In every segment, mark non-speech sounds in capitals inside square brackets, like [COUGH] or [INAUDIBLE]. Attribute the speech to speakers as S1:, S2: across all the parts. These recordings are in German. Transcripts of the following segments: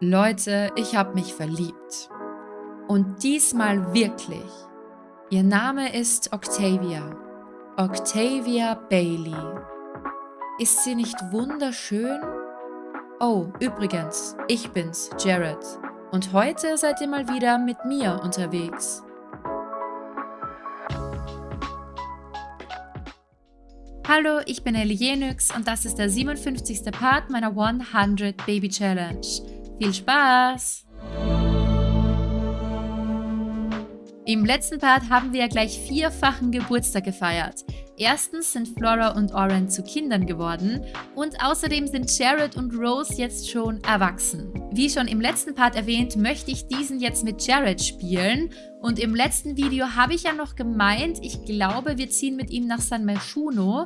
S1: Leute, ich habe mich verliebt. Und diesmal wirklich. Ihr Name ist Octavia. Octavia Bailey. Ist sie nicht wunderschön? Oh, übrigens, ich bin's, Jared. Und heute seid ihr mal wieder mit mir unterwegs. Hallo, ich bin Ellie Jenix und das ist der 57. Part meiner 100 Baby Challenge. Viel Spaß! Im letzten Part haben wir ja gleich vierfachen Geburtstag gefeiert. Erstens sind Flora und Oren zu Kindern geworden und außerdem sind Jared und Rose jetzt schon erwachsen. Wie schon im letzten Part erwähnt, möchte ich diesen jetzt mit Jared spielen und im letzten Video habe ich ja noch gemeint, ich glaube, wir ziehen mit ihm nach San Meshuno,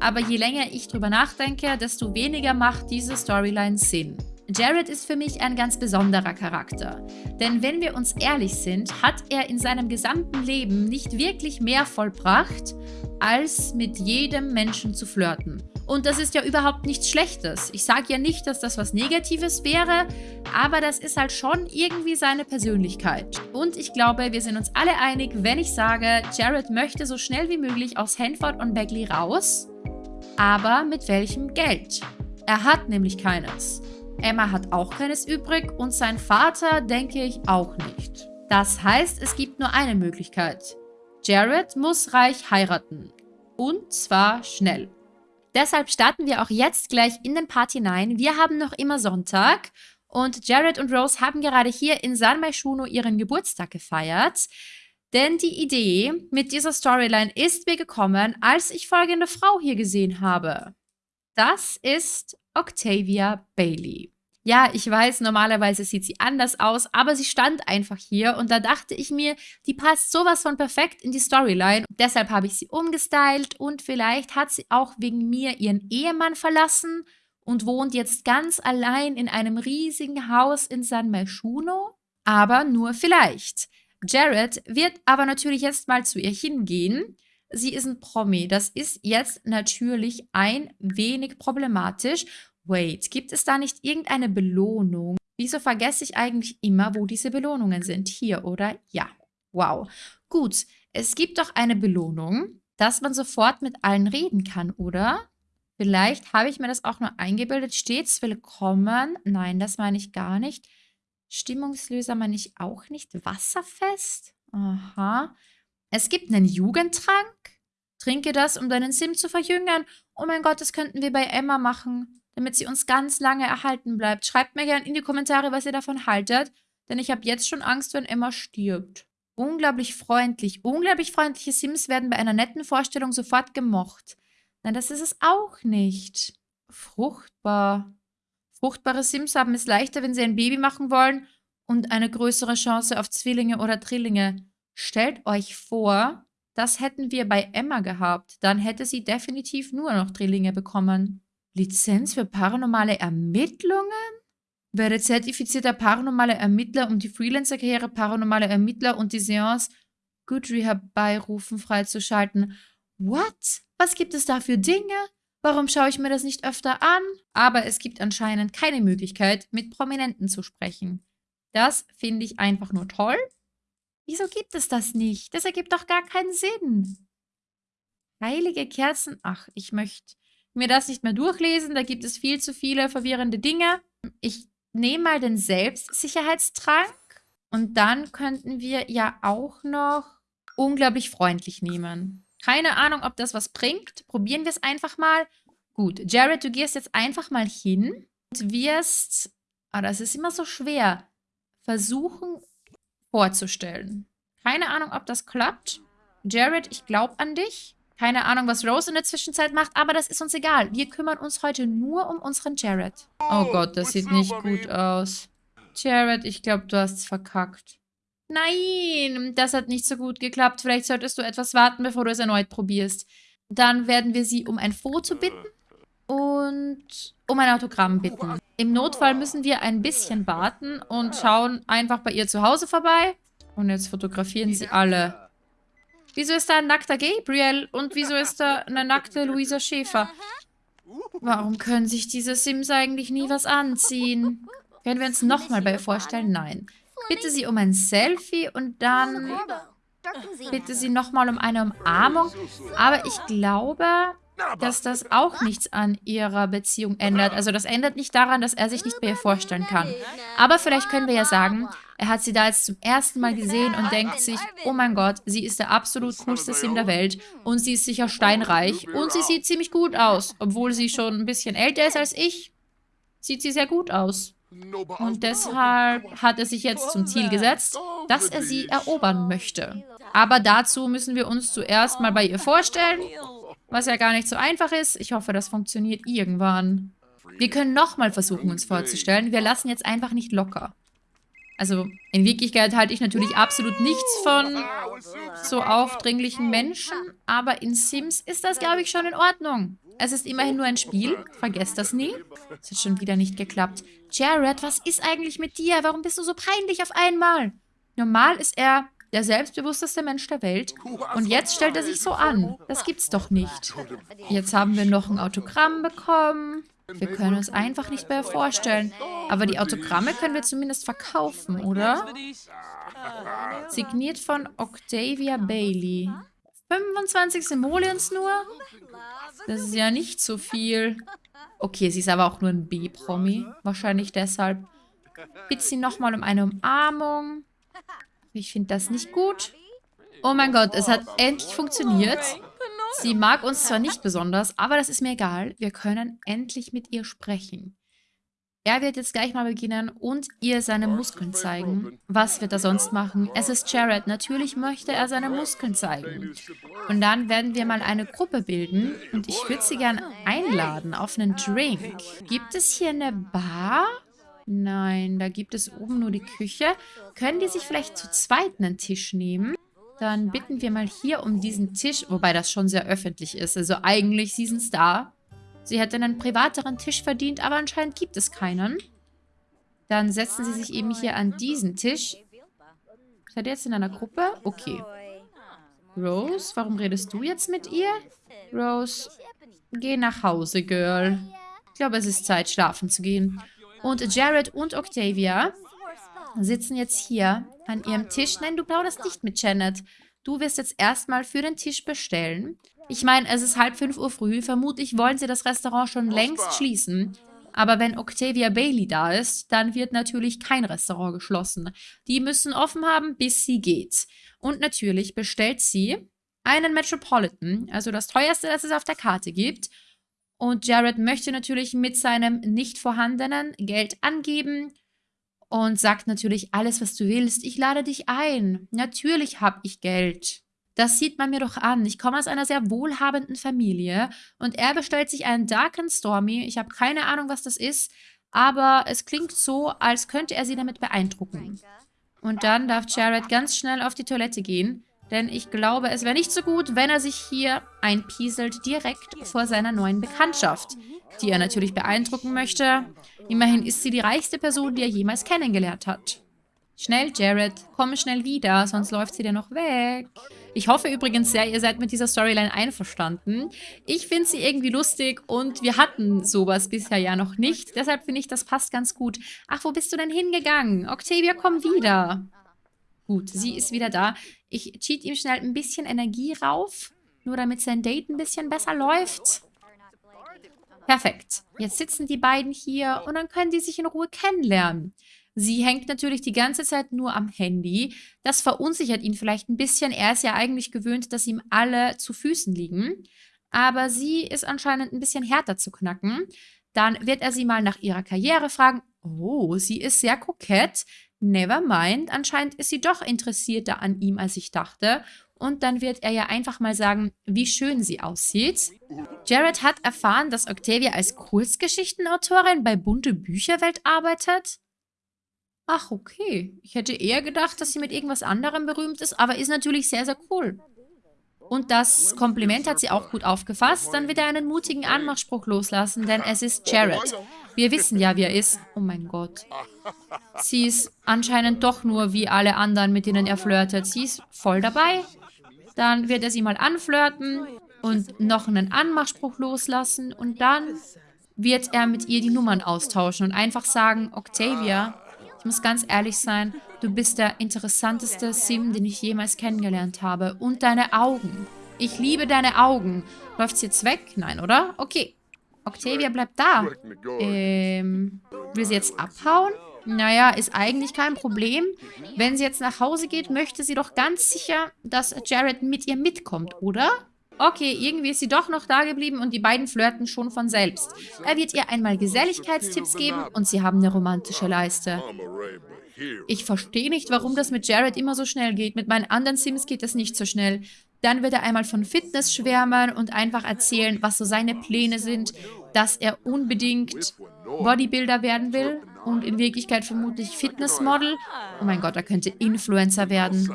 S1: aber je länger ich drüber nachdenke, desto weniger macht diese Storyline Sinn. Jared ist für mich ein ganz besonderer Charakter. Denn wenn wir uns ehrlich sind, hat er in seinem gesamten Leben nicht wirklich mehr vollbracht, als mit jedem Menschen zu flirten. Und das ist ja überhaupt nichts Schlechtes. Ich sage ja nicht, dass das was Negatives wäre, aber das ist halt schon irgendwie seine Persönlichkeit. Und ich glaube, wir sind uns alle einig, wenn ich sage, Jared möchte so schnell wie möglich aus Hanford und Bagley raus. Aber mit welchem Geld? Er hat nämlich keines. Emma hat auch keines übrig und sein Vater denke ich auch nicht. Das heißt, es gibt nur eine Möglichkeit. Jared muss reich heiraten. Und zwar schnell. Deshalb starten wir auch jetzt gleich in den Part hinein. Wir haben noch immer Sonntag und Jared und Rose haben gerade hier in San Maishuno ihren Geburtstag gefeiert. Denn die Idee mit dieser Storyline ist mir gekommen, als ich folgende Frau hier gesehen habe. Das ist Octavia Bailey. Ja, ich weiß, normalerweise sieht sie anders aus, aber sie stand einfach hier und da dachte ich mir, die passt sowas von perfekt in die Storyline. Deshalb habe ich sie umgestylt und vielleicht hat sie auch wegen mir ihren Ehemann verlassen und wohnt jetzt ganz allein in einem riesigen Haus in San Meshuno. Aber nur vielleicht. Jared wird aber natürlich jetzt mal zu ihr hingehen sie ist ein Promi. Das ist jetzt natürlich ein wenig problematisch. Wait, gibt es da nicht irgendeine Belohnung? Wieso vergesse ich eigentlich immer, wo diese Belohnungen sind? Hier, oder? Ja. Wow. Gut, es gibt doch eine Belohnung, dass man sofort mit allen reden kann, oder? Vielleicht habe ich mir das auch nur eingebildet. Stets willkommen. Nein, das meine ich gar nicht. Stimmungslöser meine ich auch nicht. Wasserfest? Aha. Es gibt einen Jugendtrank. Trinke das, um deinen Sim zu verjüngern. Oh mein Gott, das könnten wir bei Emma machen, damit sie uns ganz lange erhalten bleibt. Schreibt mir gerne in die Kommentare, was ihr davon haltet, denn ich habe jetzt schon Angst, wenn Emma stirbt. Unglaublich freundlich. Unglaublich freundliche Sims werden bei einer netten Vorstellung sofort gemocht. Nein, das ist es auch nicht. Fruchtbar. Fruchtbare Sims haben es leichter, wenn sie ein Baby machen wollen und eine größere Chance auf Zwillinge oder Drillinge. Stellt euch vor, das hätten wir bei Emma gehabt. Dann hätte sie definitiv nur noch Drillinge bekommen. Lizenz für paranormale Ermittlungen? Werde zertifizierter paranormaler Ermittler, um die Freelancer-Karriere paranormaler Ermittler und die Seance Good herbeirufen freizuschalten. What? Was gibt es da für Dinge? Warum schaue ich mir das nicht öfter an? Aber es gibt anscheinend keine Möglichkeit, mit Prominenten zu sprechen. Das finde ich einfach nur toll. Wieso gibt es das nicht? Das ergibt doch gar keinen Sinn. Heilige Kerzen. Ach, ich möchte mir das nicht mehr durchlesen. Da gibt es viel zu viele verwirrende Dinge. Ich nehme mal den Selbstsicherheitstrank. Und dann könnten wir ja auch noch unglaublich freundlich nehmen. Keine Ahnung, ob das was bringt. Probieren wir es einfach mal. Gut, Jared, du gehst jetzt einfach mal hin und wirst, ah, das ist immer so schwer, versuchen, vorzustellen. Keine Ahnung, ob das klappt. Jared, ich glaube an dich. Keine Ahnung, was Rose in der Zwischenzeit macht, aber das ist uns egal. Wir kümmern uns heute nur um unseren Jared. Oh Gott, das sieht nicht gut aus. Jared, ich glaube, du hast es verkackt. Nein, das hat nicht so gut geklappt. Vielleicht solltest du etwas warten, bevor du es erneut probierst. Dann werden wir sie um ein Foto bitten und um ein Autogramm bitten. Im Notfall müssen wir ein bisschen warten und schauen einfach bei ihr zu Hause vorbei. Und jetzt fotografieren sie alle. Wieso ist da ein nackter Gabriel und wieso ist da eine nackte Luisa Schäfer? Warum können sich diese Sims eigentlich nie was anziehen? Können wir uns nochmal bei ihr vorstellen? Nein. Bitte sie um ein Selfie und dann bitte sie nochmal um eine Umarmung. Aber ich glaube, dass das auch nichts an ihrer Beziehung ändert. Also das ändert nicht daran, dass er sich nicht bei ihr vorstellen kann. Aber vielleicht können wir ja sagen, er hat sie da jetzt zum ersten Mal gesehen und denkt sich, oh mein Gott, sie ist der absolut coolste Sim der Welt und sie ist sicher steinreich und sie sieht ziemlich gut aus, obwohl sie schon ein bisschen älter ist als ich. Sieht sie sehr gut aus. Und deshalb hat er sich jetzt zum Ziel gesetzt, dass er sie erobern möchte. Aber dazu müssen wir uns zuerst mal bei ihr vorstellen, was ja gar nicht so einfach ist. Ich hoffe, das funktioniert irgendwann. Wir können nochmal versuchen, uns vorzustellen. Wir lassen jetzt einfach nicht locker. Also, in Wirklichkeit halte ich natürlich absolut nichts von so aufdringlichen Menschen, aber in Sims ist das, glaube ich, schon in Ordnung. Es ist immerhin nur ein Spiel. Vergesst das nie. Es hat schon wieder nicht geklappt. Jared, was ist eigentlich mit dir? Warum bist du so peinlich auf einmal? Normal ist er der selbstbewussteste Mensch der Welt. Und jetzt stellt er sich so an. Das gibt's doch nicht. Jetzt haben wir noch ein Autogramm bekommen. Wir können uns einfach nicht mehr vorstellen. Aber die Autogramme können wir zumindest verkaufen, oder? Signiert von Octavia Bailey. 25 Simoleons nur? Das ist ja nicht so viel. Okay, sie ist aber auch nur ein B-Promi. Wahrscheinlich deshalb. Bitte sie nochmal um eine Umarmung. Ich finde das nicht gut. Oh mein Gott, es hat endlich funktioniert. Sie mag uns zwar nicht besonders, aber das ist mir egal. Wir können endlich mit ihr sprechen. Er wird jetzt gleich mal beginnen und ihr seine Muskeln zeigen. Was wird er sonst machen? Es ist Jared. Natürlich möchte er seine Muskeln zeigen. Und dann werden wir mal eine Gruppe bilden. Und ich würde sie gerne einladen auf einen Drink. Gibt es hier eine Bar? Nein, da gibt es oben nur die Küche. Können die sich vielleicht zu zweit einen Tisch nehmen? Dann bitten wir mal hier um diesen Tisch, wobei das schon sehr öffentlich ist. Also eigentlich Season Star. Sie hätte einen privateren Tisch verdient, aber anscheinend gibt es keinen. Dann setzen sie sich eben hier an diesen Tisch. Seid ihr jetzt in einer Gruppe? Okay. Rose, warum redest du jetzt mit ihr? Rose, geh nach Hause, Girl. Ich glaube, es ist Zeit, schlafen zu gehen. Und Jared und Octavia sitzen jetzt hier an ihrem Tisch. Nein, du plauderst nicht mit Janet. Du wirst jetzt erstmal für den Tisch bestellen. Ich meine, es ist halb fünf Uhr früh. Vermutlich wollen sie das Restaurant schon längst schließen. Aber wenn Octavia Bailey da ist, dann wird natürlich kein Restaurant geschlossen. Die müssen offen haben, bis sie geht. Und natürlich bestellt sie einen Metropolitan, also das teuerste, das es auf der Karte gibt. Und Jared möchte natürlich mit seinem nicht vorhandenen Geld angeben und sagt natürlich alles, was du willst. Ich lade dich ein. Natürlich habe ich Geld. Das sieht man mir doch an. Ich komme aus einer sehr wohlhabenden Familie und er bestellt sich einen Dark and Stormy. Ich habe keine Ahnung, was das ist, aber es klingt so, als könnte er sie damit beeindrucken. Und dann darf Jared ganz schnell auf die Toilette gehen, denn ich glaube, es wäre nicht so gut, wenn er sich hier einpieselt direkt vor seiner neuen Bekanntschaft, die er natürlich beeindrucken möchte. Immerhin ist sie die reichste Person, die er jemals kennengelernt hat. Schnell, Jared, komm schnell wieder, sonst läuft sie dir noch weg. Ich hoffe übrigens sehr, ihr seid mit dieser Storyline einverstanden. Ich finde sie irgendwie lustig und wir hatten sowas bisher ja noch nicht. Deshalb finde ich, das passt ganz gut. Ach, wo bist du denn hingegangen? Octavia, komm wieder. Gut, sie ist wieder da. Ich cheat ihm schnell ein bisschen Energie rauf, nur damit sein Date ein bisschen besser läuft. Perfekt. Jetzt sitzen die beiden hier und dann können die sich in Ruhe kennenlernen. Sie hängt natürlich die ganze Zeit nur am Handy. Das verunsichert ihn vielleicht ein bisschen. Er ist ja eigentlich gewöhnt, dass ihm alle zu Füßen liegen. Aber sie ist anscheinend ein bisschen härter zu knacken. Dann wird er sie mal nach ihrer Karriere fragen. Oh, sie ist sehr kokett. Never mind. Anscheinend ist sie doch interessierter an ihm, als ich dachte. Und dann wird er ja einfach mal sagen, wie schön sie aussieht. Jared hat erfahren, dass Octavia als Kurzgeschichtenautorin bei Bunte Bücherwelt arbeitet. Ach, okay. Ich hätte eher gedacht, dass sie mit irgendwas anderem berühmt ist, aber ist natürlich sehr, sehr cool. Und das Kompliment hat sie auch gut aufgefasst. Dann wird er einen mutigen Anmachspruch loslassen, denn es ist Jared. Wir wissen ja, wie er ist. Oh mein Gott. Sie ist anscheinend doch nur wie alle anderen, mit denen er flirtet. Sie ist voll dabei. Dann wird er sie mal anflirten und noch einen Anmachspruch loslassen. Und dann wird er mit ihr die Nummern austauschen und einfach sagen, Octavia, ich muss ganz ehrlich sein, du bist der interessanteste Sim, den ich jemals kennengelernt habe. Und deine Augen. Ich liebe deine Augen. Läuft's jetzt weg? Nein, oder? Okay. Octavia bleibt da. Ähm, will sie jetzt abhauen? Naja, ist eigentlich kein Problem. Wenn sie jetzt nach Hause geht, möchte sie doch ganz sicher, dass Jared mit ihr mitkommt, oder? Okay, irgendwie ist sie doch noch da geblieben und die beiden flirten schon von selbst. Er wird ihr einmal Geselligkeitstipps geben und sie haben eine romantische Leiste. Ich verstehe nicht, warum das mit Jared immer so schnell geht. Mit meinen anderen Sims geht das nicht so schnell. Dann wird er einmal von Fitness schwärmen und einfach erzählen, was so seine Pläne sind, dass er unbedingt Bodybuilder werden will und in Wirklichkeit vermutlich Fitnessmodel. Oh mein Gott, er könnte Influencer werden.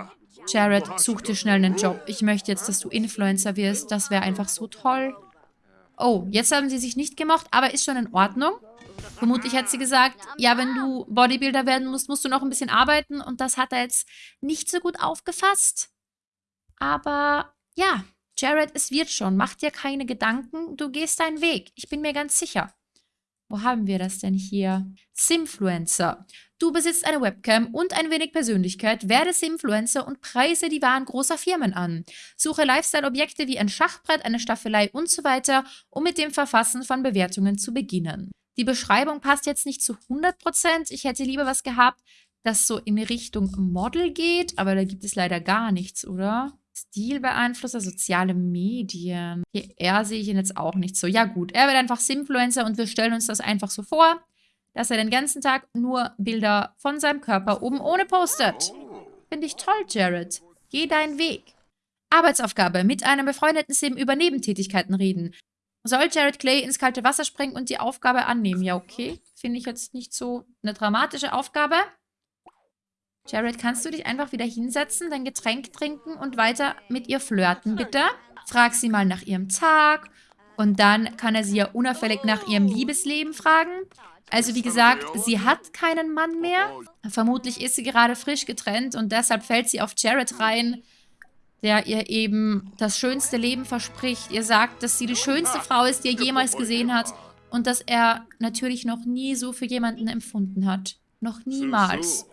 S1: Jared, such dir schnell einen Job. Ich möchte jetzt, dass du Influencer wirst. Das wäre einfach so toll. Oh, jetzt haben sie sich nicht gemocht, aber ist schon in Ordnung. Vermutlich hat sie gesagt, ja, wenn du Bodybuilder werden musst, musst du noch ein bisschen arbeiten. Und das hat er jetzt nicht so gut aufgefasst. Aber ja, Jared, es wird schon. Mach dir keine Gedanken. Du gehst deinen Weg. Ich bin mir ganz sicher. Wo haben wir das denn hier? Simfluencer. Du besitzt eine Webcam und ein wenig Persönlichkeit, werde Simfluencer und preise die Waren großer Firmen an. Suche Lifestyle-Objekte wie ein Schachbrett, eine Staffelei und so weiter, um mit dem Verfassen von Bewertungen zu beginnen. Die Beschreibung passt jetzt nicht zu 100%. Ich hätte lieber was gehabt, das so in Richtung Model geht, aber da gibt es leider gar nichts, oder? Stilbeeinflusser, soziale Medien. Hier, er sehe ich ihn jetzt auch nicht so. Ja gut, er wird einfach Simfluencer und wir stellen uns das einfach so vor, dass er den ganzen Tag nur Bilder von seinem Körper oben ohne postet. Finde ich toll, Jared. Geh deinen Weg. Arbeitsaufgabe. Mit einem befreundeten Sim über Nebentätigkeiten reden. Soll Jared Clay ins kalte Wasser springen und die Aufgabe annehmen? Ja, okay. Finde ich jetzt nicht so eine dramatische Aufgabe. Jared, kannst du dich einfach wieder hinsetzen, dein Getränk trinken und weiter mit ihr flirten, bitte? Frag sie mal nach ihrem Tag und dann kann er sie ja unauffällig nach ihrem Liebesleben fragen. Also wie gesagt, sie hat keinen Mann mehr. Vermutlich ist sie gerade frisch getrennt und deshalb fällt sie auf Jared rein, der ihr eben das schönste Leben verspricht. Ihr sagt, dass sie die schönste Frau ist, die er jemals gesehen hat und dass er natürlich noch nie so für jemanden empfunden hat. Noch niemals.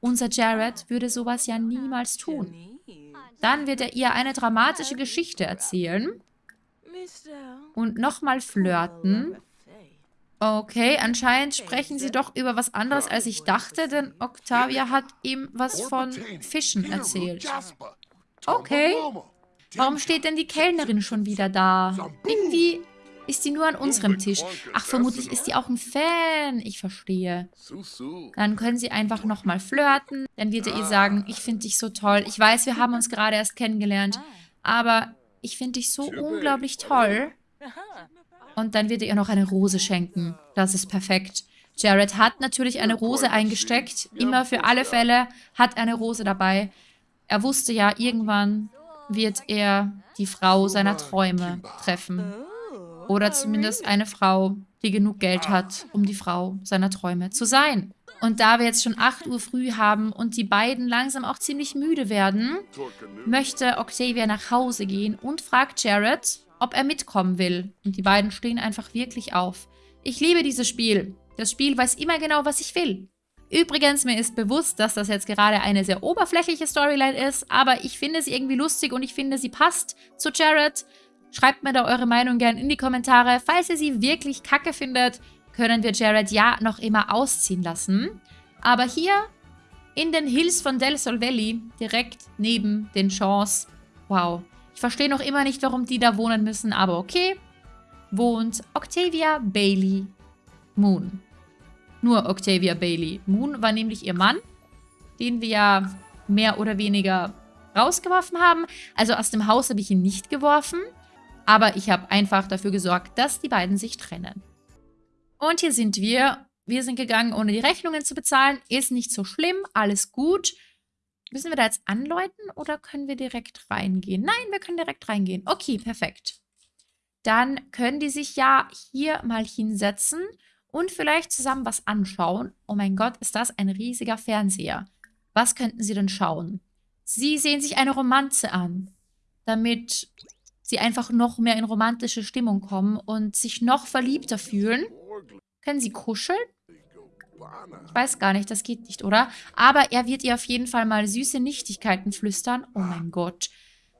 S1: Unser Jared würde sowas ja niemals tun. Dann wird er ihr eine dramatische Geschichte erzählen und nochmal flirten. Okay, anscheinend sprechen sie doch über was anderes, als ich dachte, denn Octavia hat ihm was von Fischen erzählt. Okay. Warum steht denn die Kellnerin schon wieder da? Irgendwie ist sie nur an unserem Tisch. Ach, vermutlich ist sie auch ein Fan. Ich verstehe. Dann können sie einfach nochmal flirten. Dann wird er ihr sagen, ich finde dich so toll. Ich weiß, wir haben uns gerade erst kennengelernt. Aber ich finde dich so unglaublich toll. Und dann wird er ihr noch eine Rose schenken. Das ist perfekt. Jared hat natürlich eine Rose eingesteckt. Immer für alle Fälle hat er eine Rose dabei. Er wusste ja, irgendwann wird er die Frau seiner Träume treffen. Oder zumindest eine Frau, die genug Geld hat, um die Frau seiner Träume zu sein. Und da wir jetzt schon 8 Uhr früh haben und die beiden langsam auch ziemlich müde werden, möchte Octavia nach Hause gehen und fragt Jared, ob er mitkommen will. Und die beiden stehen einfach wirklich auf. Ich liebe dieses Spiel. Das Spiel weiß immer genau, was ich will. Übrigens, mir ist bewusst, dass das jetzt gerade eine sehr oberflächliche Storyline ist, aber ich finde sie irgendwie lustig und ich finde, sie passt zu Jared. Schreibt mir da eure Meinung gerne in die Kommentare. Falls ihr sie wirklich kacke findet, können wir Jared ja noch immer ausziehen lassen. Aber hier in den Hills von Del Sol Valley, direkt neben den Shaws, wow. Ich verstehe noch immer nicht, warum die da wohnen müssen, aber okay, wohnt Octavia Bailey Moon. Nur Octavia Bailey. Moon war nämlich ihr Mann, den wir ja mehr oder weniger rausgeworfen haben. Also aus dem Haus habe ich ihn nicht geworfen. Aber ich habe einfach dafür gesorgt, dass die beiden sich trennen. Und hier sind wir. Wir sind gegangen, ohne die Rechnungen zu bezahlen. Ist nicht so schlimm, alles gut. Müssen wir da jetzt anläuten oder können wir direkt reingehen? Nein, wir können direkt reingehen. Okay, perfekt. Dann können die sich ja hier mal hinsetzen und vielleicht zusammen was anschauen. Oh mein Gott, ist das ein riesiger Fernseher. Was könnten sie denn schauen? Sie sehen sich eine Romanze an, damit sie einfach noch mehr in romantische Stimmung kommen und sich noch verliebter fühlen. Können sie kuscheln? Ich weiß gar nicht, das geht nicht, oder? Aber er wird ihr auf jeden Fall mal süße Nichtigkeiten flüstern. Oh mein Gott.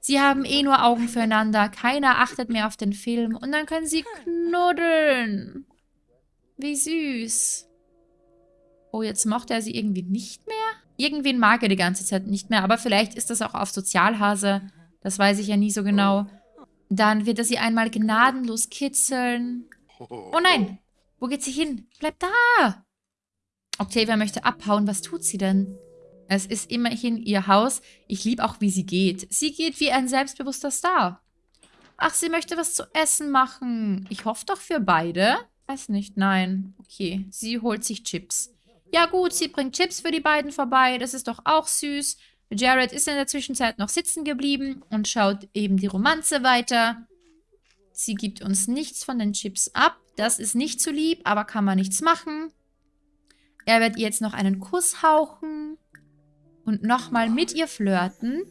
S1: Sie haben eh nur Augen füreinander. Keiner achtet mehr auf den Film. Und dann können sie knuddeln. Wie süß. Oh, jetzt mochte er sie irgendwie nicht mehr? Irgendwen mag er die ganze Zeit nicht mehr, aber vielleicht ist das auch auf Sozialhase. Das weiß ich ja nie so genau. Dann wird er sie einmal gnadenlos kitzeln. Oh nein! Wo geht sie hin? Bleib da! Octavia möchte abhauen. Was tut sie denn? Es ist immerhin ihr Haus. Ich liebe auch, wie sie geht. Sie geht wie ein selbstbewusster Star. Ach, sie möchte was zu essen machen. Ich hoffe doch für beide. Weiß nicht, nein. Okay, sie holt sich Chips. Ja gut, sie bringt Chips für die beiden vorbei. Das ist doch auch süß. Jared ist in der Zwischenzeit noch sitzen geblieben und schaut eben die Romanze weiter. Sie gibt uns nichts von den Chips ab. Das ist nicht zu lieb, aber kann man nichts machen. Er wird ihr jetzt noch einen Kuss hauchen und nochmal mit ihr flirten.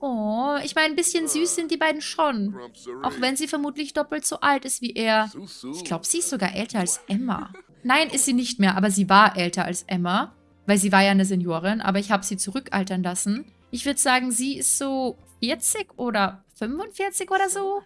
S1: Oh, ich meine, ein bisschen süß sind die beiden schon. Auch wenn sie vermutlich doppelt so alt ist wie er. Ich glaube, sie ist sogar älter als Emma. Nein, ist sie nicht mehr, aber sie war älter als Emma, weil sie war ja eine Seniorin, aber ich habe sie zurückaltern lassen. Ich würde sagen, sie ist so 40 oder 45 oder so.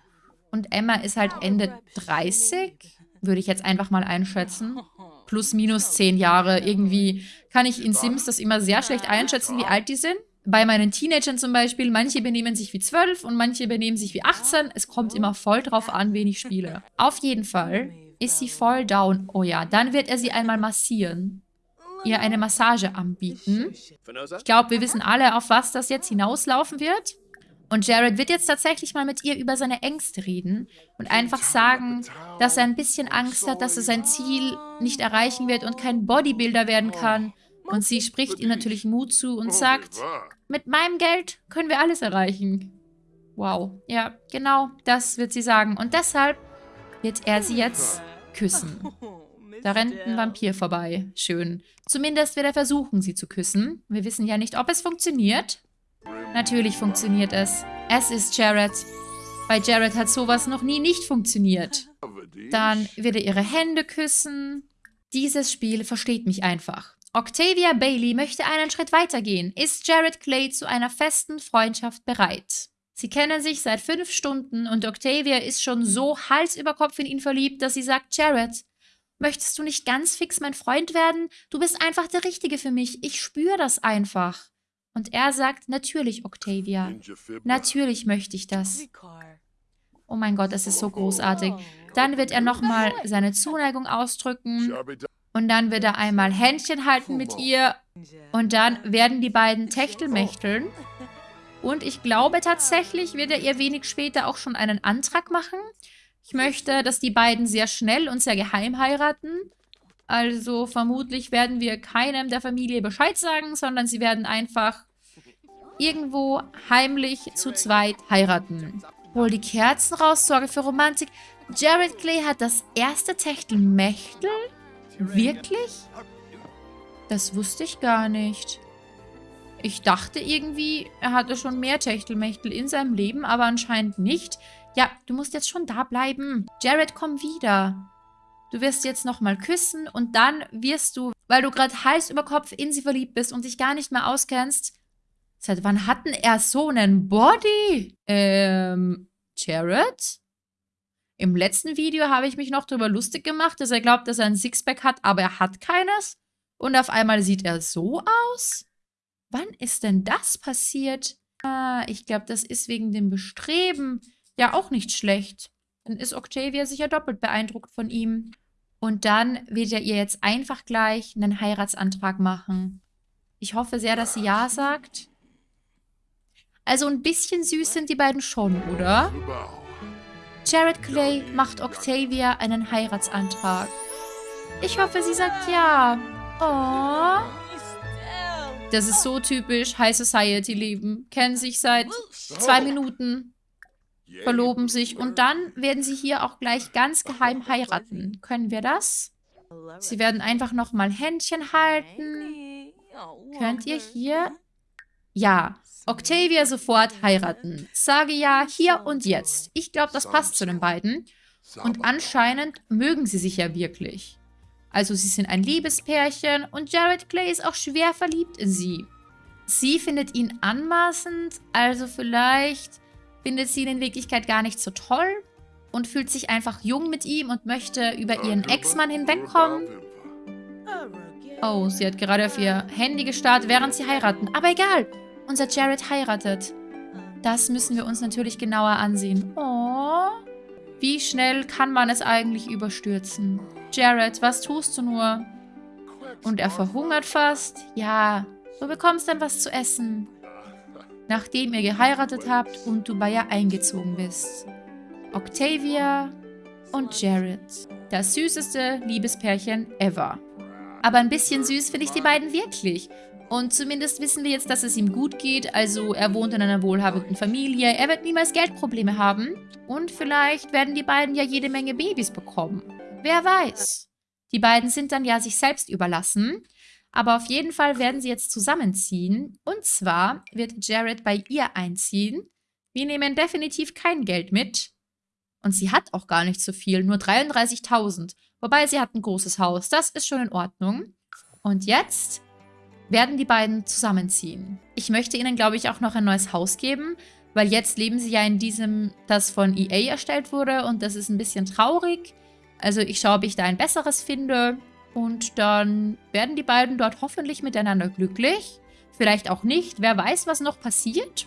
S1: Und Emma ist halt Ende 30, würde ich jetzt einfach mal einschätzen. Plus, minus 10 Jahre. Irgendwie kann ich in Sims das immer sehr schlecht einschätzen, wie alt die sind. Bei meinen Teenagern zum Beispiel, manche benehmen sich wie 12 und manche benehmen sich wie 18. Es kommt immer voll drauf an, wen ich spiele. Auf jeden Fall ist sie voll down. Oh ja, dann wird er sie einmal massieren. Ihr eine Massage anbieten. Ich glaube, wir wissen alle, auf was das jetzt hinauslaufen wird. Und Jared wird jetzt tatsächlich mal mit ihr über seine Ängste reden und einfach sagen, dass er ein bisschen Angst hat, dass er sein Ziel nicht erreichen wird und kein Bodybuilder werden kann. Und sie spricht ihm natürlich Mut zu und sagt, mit meinem Geld können wir alles erreichen. Wow. Ja, genau, das wird sie sagen. Und deshalb wird er sie jetzt küssen. [LAUGHS] Da rennt ein Vampir vorbei. Schön. Zumindest wird er versuchen, sie zu küssen. Wir wissen ja nicht, ob es funktioniert. Natürlich funktioniert es. Es ist Jared. Bei Jared hat sowas noch nie nicht funktioniert. Dann wird er ihre Hände küssen. Dieses Spiel versteht mich einfach. Octavia Bailey möchte einen Schritt weitergehen. Ist Jared Clay zu einer festen Freundschaft bereit? Sie kennen sich seit fünf Stunden und Octavia ist schon so Hals über Kopf in ihn verliebt, dass sie sagt, Jared, möchtest du nicht ganz fix mein Freund werden? Du bist einfach der Richtige für mich. Ich spüre das einfach. Und er sagt, natürlich, Octavia. Natürlich möchte ich das. Oh mein Gott, das ist so großartig. Dann wird er nochmal seine Zuneigung ausdrücken. Und dann wird er einmal Händchen halten mit ihr. Und dann werden die beiden Techtelmächteln. Und ich glaube tatsächlich wird er ihr wenig später auch schon einen Antrag machen. Ich möchte, dass die beiden sehr schnell und sehr geheim heiraten. Also vermutlich werden wir keinem der Familie Bescheid sagen, sondern sie werden einfach irgendwo heimlich zu zweit heiraten. Hol die Kerzen raus, sorge für Romantik. Jared Clay hat das erste Techtelmechtel? Wirklich? Das wusste ich gar nicht. Ich dachte irgendwie, er hatte schon mehr Techtelmechtel in seinem Leben, aber anscheinend nicht. Ja, du musst jetzt schon da bleiben. Jared, komm wieder. Du wirst jetzt nochmal küssen und dann wirst du, weil du gerade Hals über Kopf in sie verliebt bist und dich gar nicht mehr auskennst. Seit wann hatten er so einen Body? Ähm, Jared? Im letzten Video habe ich mich noch darüber lustig gemacht, dass er glaubt, dass er ein Sixpack hat, aber er hat keines. Und auf einmal sieht er so aus? Wann ist denn das passiert? Ah, ich glaube, das ist wegen dem Bestreben. Ja, auch nicht schlecht. Dann ist Octavia sicher doppelt beeindruckt von ihm. Und dann wird er ihr jetzt einfach gleich einen Heiratsantrag machen. Ich hoffe sehr, dass sie Ja sagt. Also ein bisschen süß sind die beiden schon, oder? Jared Clay macht Octavia einen Heiratsantrag. Ich hoffe, sie sagt ja. Oh. Das ist so typisch High Society Leben. Kennen sich seit zwei Minuten, verloben sich und dann werden sie hier auch gleich ganz geheim heiraten. Können wir das? Sie werden einfach nochmal Händchen halten. Könnt ihr hier Ja, Octavia sofort heiraten. Sage ja, hier und jetzt. Ich glaube, das passt zu den beiden. Und anscheinend mögen sie sich ja wirklich. Also sie sind ein Liebespärchen und Jared Clay ist auch schwer verliebt in sie. Sie findet ihn anmaßend, also vielleicht findet sie ihn in Wirklichkeit gar nicht so toll und fühlt sich einfach jung mit ihm und möchte über ihren Ex-Mann hinwegkommen. Oh, sie hat gerade auf ihr Handy gestarrt, während sie heiraten. Aber egal, unser Jared heiratet. Das müssen wir uns natürlich genauer ansehen. Oh, wie schnell kann man es eigentlich überstürzen? Jared, was tust du nur? Und er verhungert fast? Ja, du bekommst dann was zu essen. Nachdem ihr geheiratet habt und du bei ihr eingezogen bist. Octavia und Jared. Das süßeste Liebespärchen ever. Aber ein bisschen süß finde ich die beiden wirklich. Und zumindest wissen wir jetzt, dass es ihm gut geht. Also er wohnt in einer wohlhabenden Familie. Er wird niemals Geldprobleme haben. Und vielleicht werden die beiden ja jede Menge Babys bekommen. Wer weiß. Die beiden sind dann ja sich selbst überlassen. Aber auf jeden Fall werden sie jetzt zusammenziehen. Und zwar wird Jared bei ihr einziehen. Wir nehmen definitiv kein Geld mit. Und sie hat auch gar nicht so viel, nur 33.000. Wobei sie hat ein großes Haus. Das ist schon in Ordnung. Und jetzt werden die beiden zusammenziehen. Ich möchte ihnen, glaube ich, auch noch ein neues Haus geben, weil jetzt leben sie ja in diesem, das von EA erstellt wurde und das ist ein bisschen traurig. Also ich schaue, ob ich da ein besseres finde und dann werden die beiden dort hoffentlich miteinander glücklich. Vielleicht auch nicht, wer weiß, was noch passiert.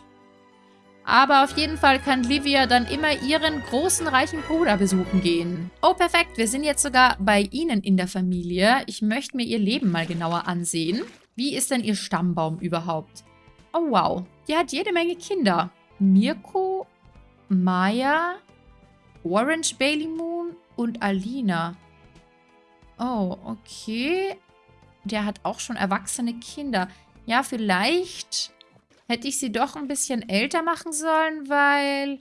S1: Aber auf jeden Fall kann Livia dann immer ihren großen, reichen Bruder besuchen gehen. Oh, perfekt. Wir sind jetzt sogar bei ihnen in der Familie. Ich möchte mir ihr Leben mal genauer ansehen. Wie ist denn ihr Stammbaum überhaupt? Oh, wow. Die hat jede Menge Kinder. Mirko, Maya, Orange Bailey Moon und Alina. Oh, okay. Der hat auch schon erwachsene Kinder. Ja, vielleicht hätte ich sie doch ein bisschen älter machen sollen, weil...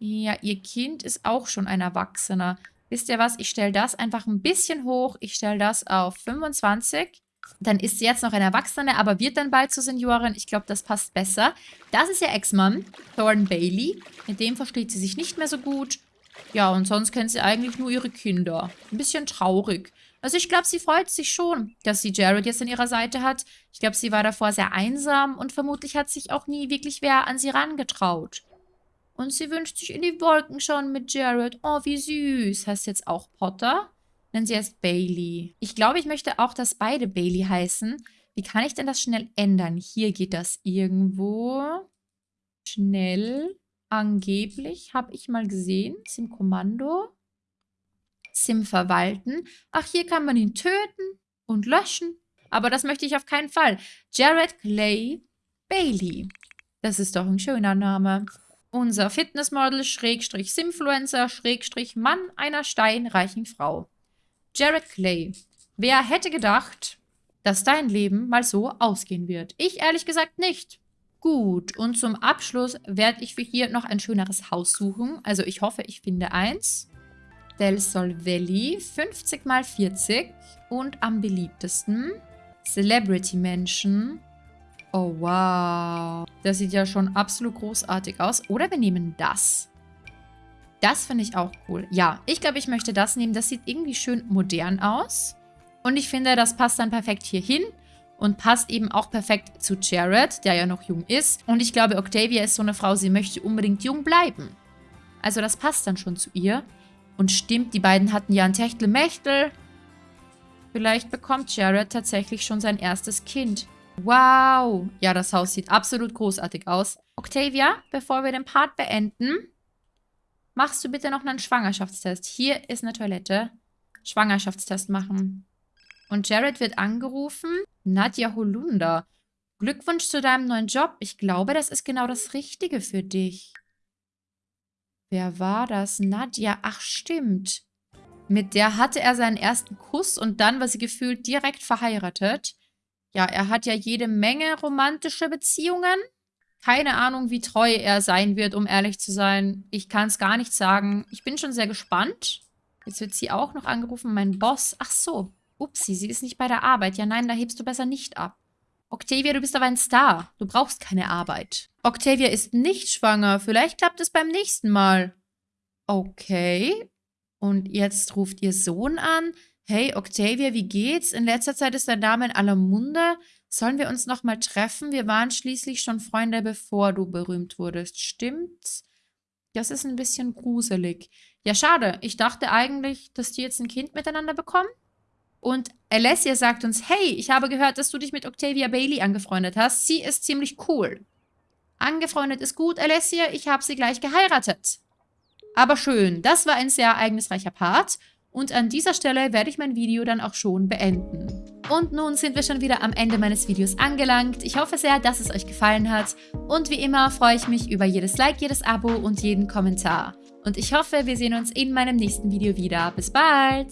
S1: Ja, ihr Kind ist auch schon ein Erwachsener. Wisst ihr was? Ich stelle das einfach ein bisschen hoch. Ich stelle das auf 25. Dann ist sie jetzt noch eine Erwachsene, aber wird dann bald zur Seniorin. Ich glaube, das passt besser. Das ist ihr Ex-Mann, Thorn Bailey. Mit dem versteht sie sich nicht mehr so gut. Ja, und sonst kennt sie eigentlich nur ihre Kinder. Ein bisschen traurig. Also ich glaube, sie freut sich schon, dass sie Jared jetzt an ihrer Seite hat. Ich glaube, sie war davor sehr einsam und vermutlich hat sich auch nie wirklich wer an sie rangetraut. Und sie wünscht sich in die Wolken schauen mit Jared. Oh, wie süß. Heißt jetzt auch Potter? Nennen sie erst Bailey. Ich glaube, ich möchte auch, dass beide Bailey heißen. Wie kann ich denn das schnell ändern? Hier geht das irgendwo. Schnell. Angeblich. Habe ich mal gesehen. Sim Kommando. Sim verwalten. Ach, hier kann man ihn töten und löschen. Aber das möchte ich auf keinen Fall. Jared Clay Bailey. Das ist doch ein schöner Name. Unser Fitnessmodel, Schrägstrich Simfluencer, Schrägstrich Mann einer steinreichen Frau. Jared Clay. Wer hätte gedacht, dass dein Leben mal so ausgehen wird? Ich ehrlich gesagt nicht. Gut, und zum Abschluss werde ich für hier noch ein schöneres Haus suchen. Also ich hoffe, ich finde eins. Del Sol Valley, 50 mal 40 und am beliebtesten Celebrity Mansion. Oh, wow. Das sieht ja schon absolut großartig aus. Oder wir nehmen das. Das finde ich auch cool. Ja, ich glaube, ich möchte das nehmen. Das sieht irgendwie schön modern aus. Und ich finde, das passt dann perfekt hier hin. Und passt eben auch perfekt zu Jared, der ja noch jung ist. Und ich glaube, Octavia ist so eine Frau, sie möchte unbedingt jung bleiben. Also das passt dann schon zu ihr. Und stimmt, die beiden hatten ja ein Techtelmechtel. Vielleicht bekommt Jared tatsächlich schon sein erstes Kind. Wow. Ja, das Haus sieht absolut großartig aus. Octavia, bevor wir den Part beenden, Machst du bitte noch einen Schwangerschaftstest? Hier ist eine Toilette. Schwangerschaftstest machen. Und Jared wird angerufen. Nadja Holunder. Glückwunsch zu deinem neuen Job. Ich glaube, das ist genau das Richtige für dich. Wer war das? Nadja. Ach, stimmt. Mit der hatte er seinen ersten Kuss und dann war sie gefühlt direkt verheiratet. Ja, er hat ja jede Menge romantische Beziehungen. Keine Ahnung, wie treu er sein wird, um ehrlich zu sein. Ich kann es gar nicht sagen. Ich bin schon sehr gespannt. Jetzt wird sie auch noch angerufen, mein Boss. Ach so. Upsi, sie ist nicht bei der Arbeit. Ja, nein, da hebst du besser nicht ab. Octavia, du bist aber ein Star. Du brauchst keine Arbeit. Octavia ist nicht schwanger. Vielleicht klappt es beim nächsten Mal. Okay. Und jetzt ruft ihr Sohn an. Hey, Octavia, wie geht's? In letzter Zeit ist dein Name in aller Munde. Sollen wir uns nochmal treffen? Wir waren schließlich schon Freunde, bevor du berühmt wurdest. Stimmt's? Das ist ein bisschen gruselig. Ja, schade. Ich dachte eigentlich, dass die jetzt ein Kind miteinander bekommen. Und Alessia sagt uns, hey, ich habe gehört, dass du dich mit Octavia Bailey angefreundet hast. Sie ist ziemlich cool. Angefreundet ist gut, Alessia. Ich habe sie gleich geheiratet. Aber schön, das war ein sehr ereignisreicher Part. Und an dieser Stelle werde ich mein Video dann auch schon beenden. Und nun sind wir schon wieder am Ende meines Videos angelangt. Ich hoffe sehr, dass es euch gefallen hat. Und wie immer freue ich mich über jedes Like, jedes Abo und jeden Kommentar. Und ich hoffe, wir sehen uns in meinem nächsten Video wieder. Bis bald!